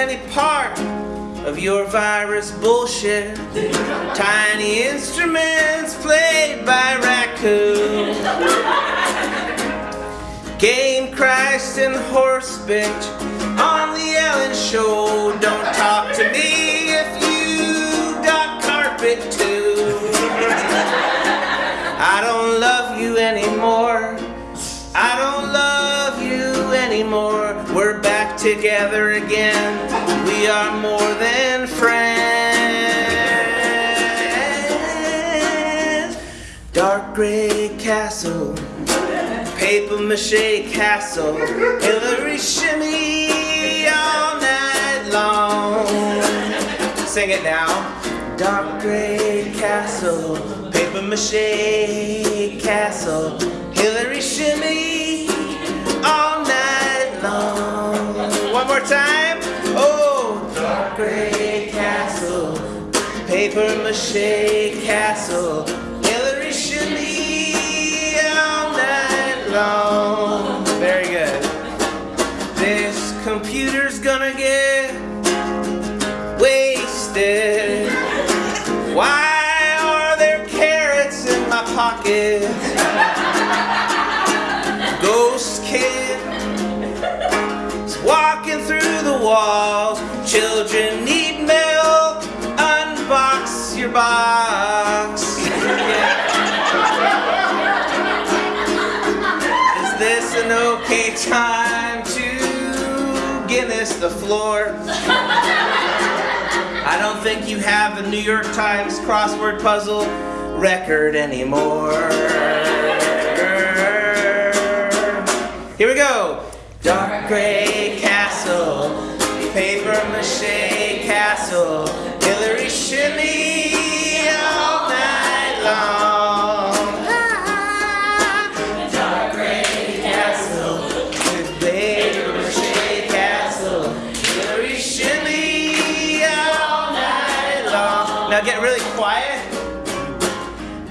any part of your virus bullshit. Tiny instruments played by raccoon. Game Christ and horse bitch on the Ellen show. Don't talk to me if you got carpet too. I don't love you anymore. Together again. We are more than friends. Dark gray castle, paper mache castle, Hillary shimmy all night long. Sing it now. Dark gray castle, paper mache castle, Hillary shimmy gray castle, paper mache castle, Hillary shimmy all night long. Very good. This computer's gonna get wasted. Children need milk. Unbox your box. Is this an okay time to Guinness the floor? I don't think you have the New York Times crossword puzzle record anymore. Here we go. Dark gray Now get really quiet.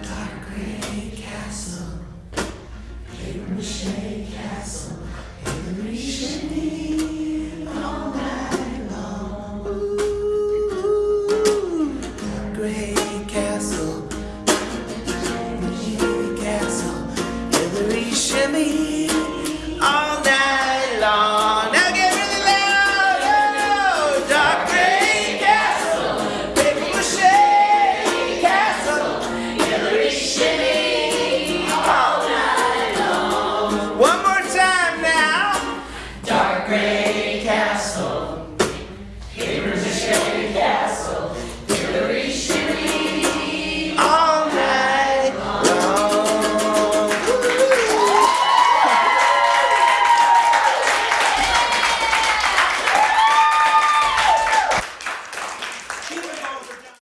Dark castle, paper mache castle,